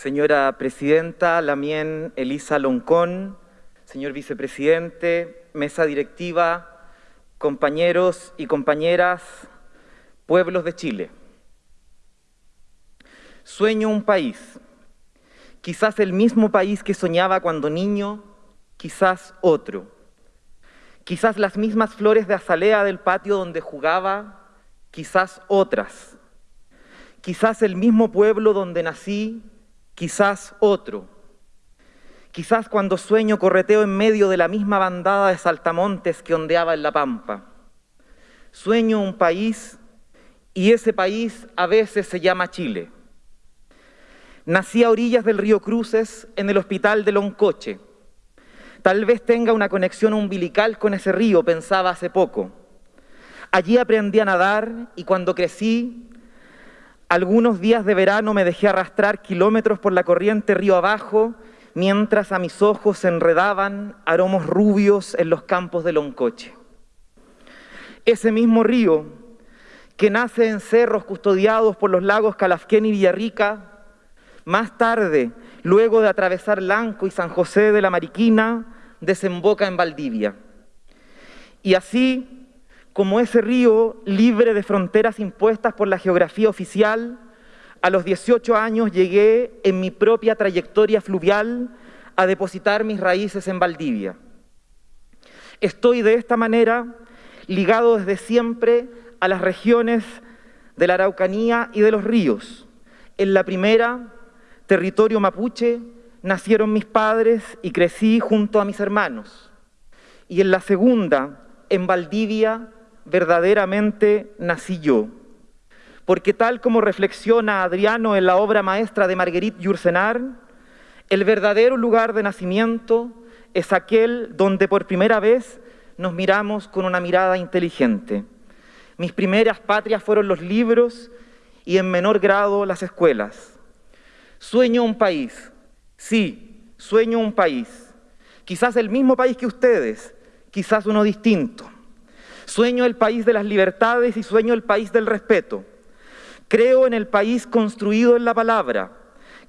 señora presidenta Lamien Elisa Loncón, señor vicepresidente, mesa directiva, compañeros y compañeras, pueblos de Chile. Sueño un país, quizás el mismo país que soñaba cuando niño, quizás otro. Quizás las mismas flores de azalea del patio donde jugaba, quizás otras. Quizás el mismo pueblo donde nací, quizás otro. Quizás cuando sueño correteo en medio de la misma bandada de saltamontes que ondeaba en la pampa. Sueño un país y ese país a veces se llama Chile. Nací a orillas del río Cruces en el hospital de Loncoche. Tal vez tenga una conexión umbilical con ese río, pensaba hace poco. Allí aprendí a nadar y cuando crecí, algunos días de verano me dejé arrastrar kilómetros por la corriente río abajo, mientras a mis ojos se enredaban aromos rubios en los campos de Loncoche. Ese mismo río, que nace en cerros custodiados por los lagos Calafquén y Villarrica, más tarde, luego de atravesar Lanco y San José de la Mariquina, desemboca en Valdivia. Y así, como ese río libre de fronteras impuestas por la geografía oficial, a los 18 años llegué en mi propia trayectoria fluvial a depositar mis raíces en Valdivia. Estoy de esta manera ligado desde siempre a las regiones de la Araucanía y de los ríos. En la primera, territorio mapuche, nacieron mis padres y crecí junto a mis hermanos. Y en la segunda, en Valdivia, verdaderamente nací yo. Porque tal como reflexiona Adriano en la obra maestra de Marguerite Yourcenar, el verdadero lugar de nacimiento es aquel donde por primera vez nos miramos con una mirada inteligente. Mis primeras patrias fueron los libros y en menor grado las escuelas. Sueño un país, sí, sueño un país. Quizás el mismo país que ustedes, quizás uno distinto. Sueño el país de las libertades y sueño el país del respeto. Creo en el país construido en la palabra.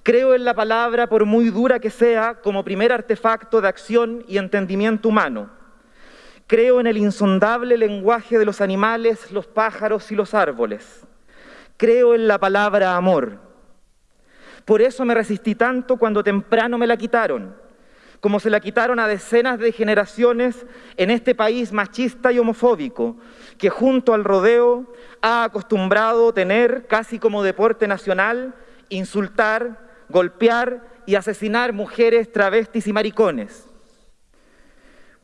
Creo en la palabra, por muy dura que sea, como primer artefacto de acción y entendimiento humano. Creo en el insondable lenguaje de los animales, los pájaros y los árboles. Creo en la palabra amor. Por eso me resistí tanto cuando temprano me la quitaron, como se la quitaron a decenas de generaciones en este país machista y homofóbico, que junto al rodeo ha acostumbrado tener casi como deporte nacional insultar, golpear y asesinar mujeres, travestis y maricones.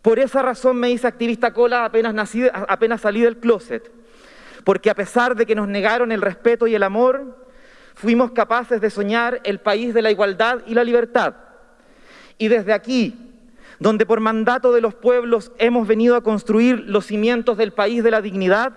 Por esa razón me hice activista cola apenas, apenas salí del closet, porque a pesar de que nos negaron el respeto y el amor, fuimos capaces de soñar el país de la igualdad y la libertad. Y desde aquí, donde por mandato de los pueblos hemos venido a construir los cimientos del país de la dignidad,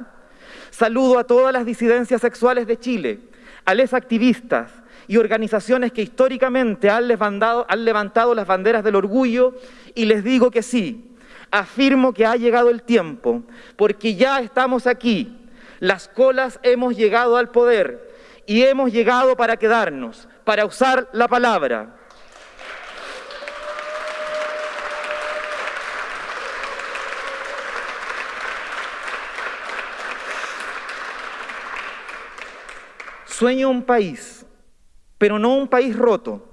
saludo a todas las disidencias sexuales de Chile, a les activistas y organizaciones que históricamente han levantado, han levantado las banderas del orgullo y les digo que sí, afirmo que ha llegado el tiempo, porque ya estamos aquí, las colas hemos llegado al poder, y hemos llegado para quedarnos, para usar la palabra. Sueño un país, pero no un país roto.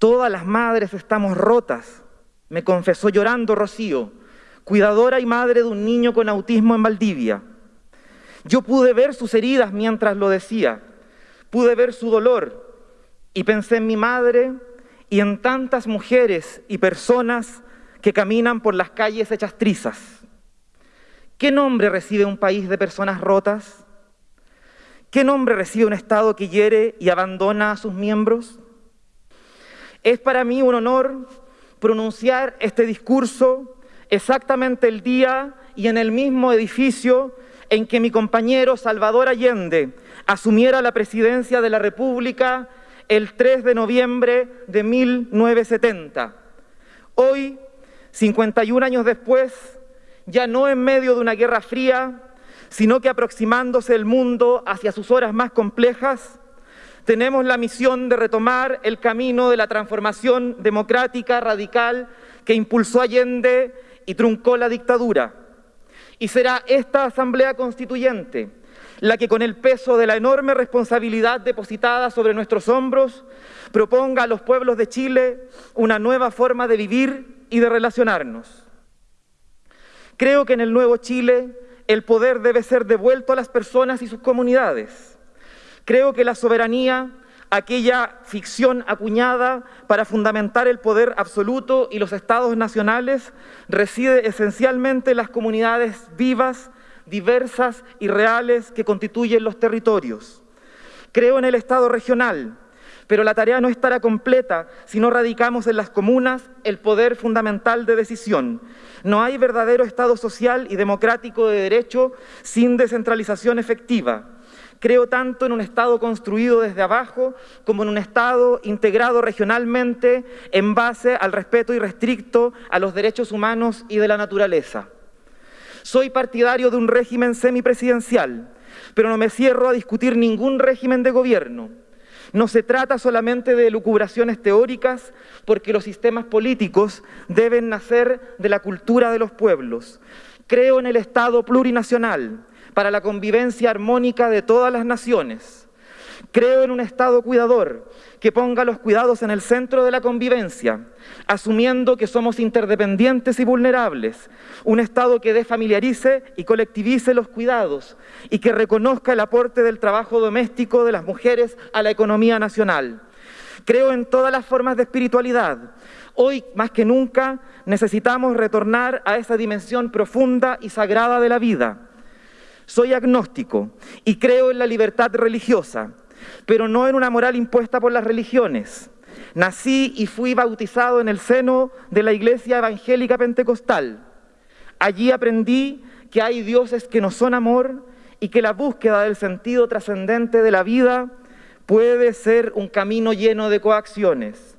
Todas las madres estamos rotas, me confesó llorando Rocío, cuidadora y madre de un niño con autismo en Valdivia. Yo pude ver sus heridas mientras lo decía. Pude ver su dolor y pensé en mi madre y en tantas mujeres y personas que caminan por las calles hechas trizas. ¿Qué nombre recibe un país de personas rotas? ¿Qué nombre recibe un Estado que hiere y abandona a sus miembros? Es para mí un honor pronunciar este discurso exactamente el día y en el mismo edificio en que mi compañero Salvador Allende asumiera la presidencia de la República el 3 de noviembre de 1970. Hoy, 51 años después, ya no en medio de una guerra fría, sino que aproximándose el mundo hacia sus horas más complejas, tenemos la misión de retomar el camino de la transformación democrática radical que impulsó Allende y truncó la dictadura. Y será esta Asamblea Constituyente la que con el peso de la enorme responsabilidad depositada sobre nuestros hombros proponga a los pueblos de Chile una nueva forma de vivir y de relacionarnos. Creo que en el nuevo Chile el poder debe ser devuelto a las personas y sus comunidades. Creo que la soberanía, aquella ficción acuñada para fundamentar el poder absoluto y los estados nacionales, reside esencialmente en las comunidades vivas, diversas y reales que constituyen los territorios. Creo en el Estado regional, pero la tarea no estará completa si no radicamos en las comunas el poder fundamental de decisión. No hay verdadero Estado social y democrático de derecho sin descentralización efectiva. Creo tanto en un Estado construido desde abajo como en un Estado integrado regionalmente en base al respeto irrestricto a los derechos humanos y de la naturaleza. Soy partidario de un régimen semipresidencial, pero no me cierro a discutir ningún régimen de gobierno. No se trata solamente de lucubraciones teóricas, porque los sistemas políticos deben nacer de la cultura de los pueblos. Creo en el Estado plurinacional para la convivencia armónica de todas las naciones. Creo en un Estado cuidador que ponga los cuidados en el centro de la convivencia, asumiendo que somos interdependientes y vulnerables. Un Estado que desfamiliarice y colectivice los cuidados y que reconozca el aporte del trabajo doméstico de las mujeres a la economía nacional. Creo en todas las formas de espiritualidad. Hoy, más que nunca, necesitamos retornar a esa dimensión profunda y sagrada de la vida. Soy agnóstico y creo en la libertad religiosa pero no en una moral impuesta por las religiones. Nací y fui bautizado en el seno de la Iglesia Evangélica Pentecostal. Allí aprendí que hay dioses que no son amor y que la búsqueda del sentido trascendente de la vida puede ser un camino lleno de coacciones.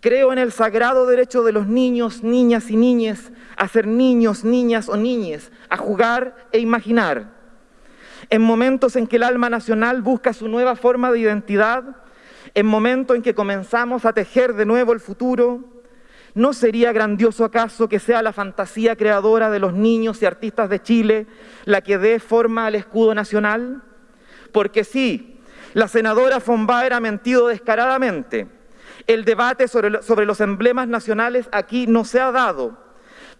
Creo en el sagrado derecho de los niños, niñas y niñes a ser niños, niñas o niñes, a jugar e imaginar en momentos en que el alma nacional busca su nueva forma de identidad, en momentos en que comenzamos a tejer de nuevo el futuro, ¿no sería grandioso acaso que sea la fantasía creadora de los niños y artistas de Chile la que dé forma al escudo nacional? Porque sí, la senadora Fonbaer ha mentido descaradamente. El debate sobre los emblemas nacionales aquí no se ha dado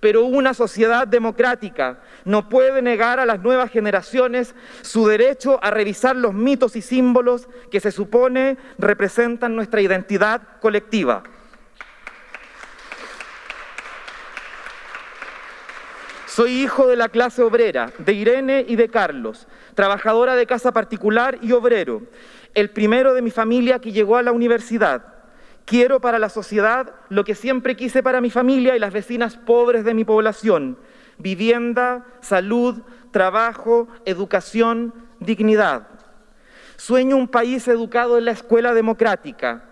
pero una sociedad democrática no puede negar a las nuevas generaciones su derecho a revisar los mitos y símbolos que se supone representan nuestra identidad colectiva. Soy hijo de la clase obrera, de Irene y de Carlos, trabajadora de casa particular y obrero, el primero de mi familia que llegó a la universidad. Quiero para la sociedad lo que siempre quise para mi familia y las vecinas pobres de mi población. Vivienda, salud, trabajo, educación, dignidad. Sueño un país educado en la escuela democrática,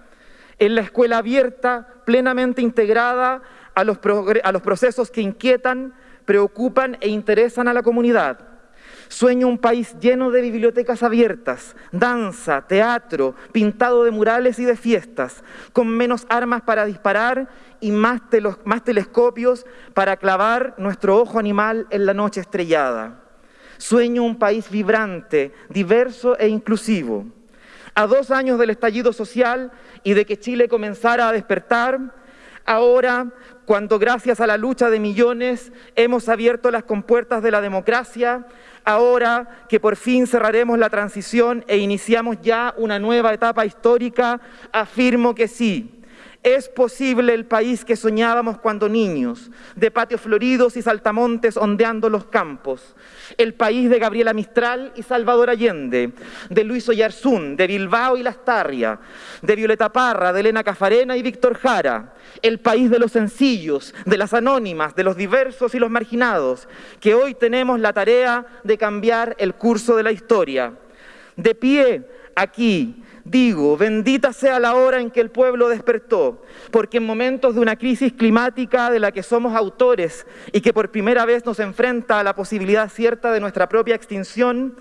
en la escuela abierta, plenamente integrada a los, procesos que inquietan, preocupan e interesan a la comunidad Sueño un país lleno de bibliotecas abiertas, danza, teatro, pintado de murales y de fiestas, con menos armas para disparar y más, telescopios para clavar nuestro ojo animal en la noche estrellada. Sueño un país vibrante, diverso e inclusivo. A dos años del estallido social y de que Chile comenzara a despertar, ahora, cuando gracias a la lucha de millones hemos abierto las compuertas de la democracia, ahora que por fin cerraremos la transición e iniciamos ya una nueva etapa histórica, afirmo que sí, es posible el país que soñábamos cuando niños, de patios floridos y saltamontes ondeando los campos. El país de Gabriela Mistral y Salvador Allende, de Luis Oyarzún, de Bilbao y Lastarria, de Violeta Parra, de Elena Cafarena y Víctor Jara. El país de los sencillos, de las anónimas, de los diversos y los marginados, que hoy tenemos la tarea de cambiar el curso de la historia. De pie aquí, Digo, bendita sea la hora en que el pueblo despertó, porque en momentos de una crisis climática de la que somos autores y que por primera vez nos enfrenta a la posibilidad cierta de nuestra propia extinción,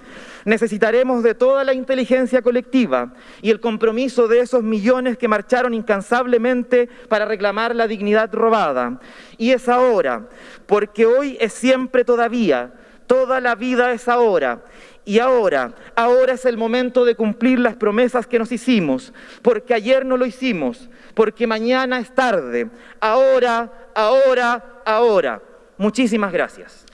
necesitaremos de toda la inteligencia colectiva y el compromiso de esos millones que marcharon incansablemente para reclamar la dignidad robada. Y es ahora, porque hoy es siempre todavía, toda la vida es ahora. Y ahora, ahora es el momento de cumplir las promesas que nos hicimos, porque ayer no lo hicimos, porque mañana es tarde. Ahora, ahora, ahora. Muchísimas gracias.